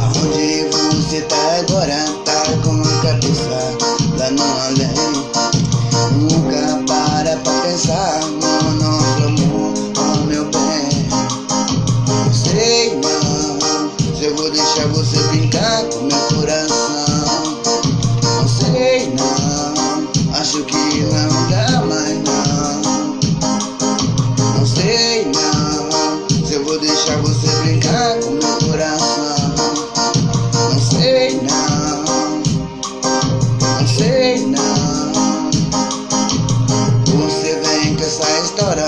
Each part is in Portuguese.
Aonde você tá agora? Tá com a cabeça lá no além Nunca para pra pensar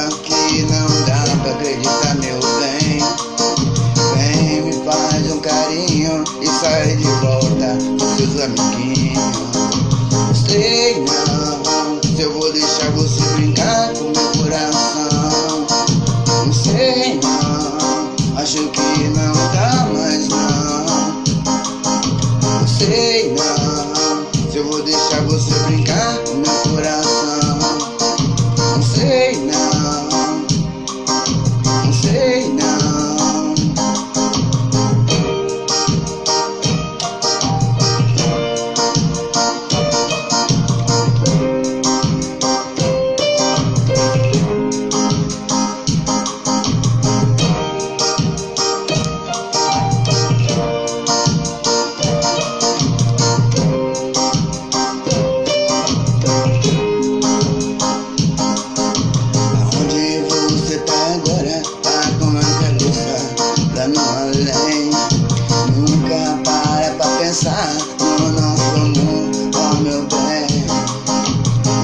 que não dá pra acreditar meu bem. Vem me faz um carinho e sai de volta com seus amiguinhos. Sei não, se eu vou deixar você brincar com além Nunca para pra pensar no nosso amor, oh meu bem.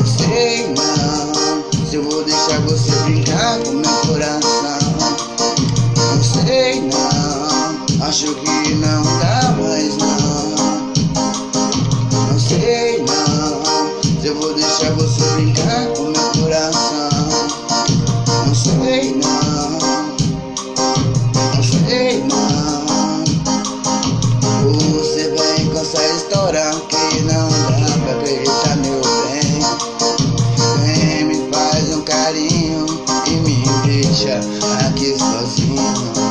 Sei não, se eu vou deixar você brincar com meu coração. Não sei não, acho que não dá mais não Não. Sei não, se eu vou deixa aqui sozinho.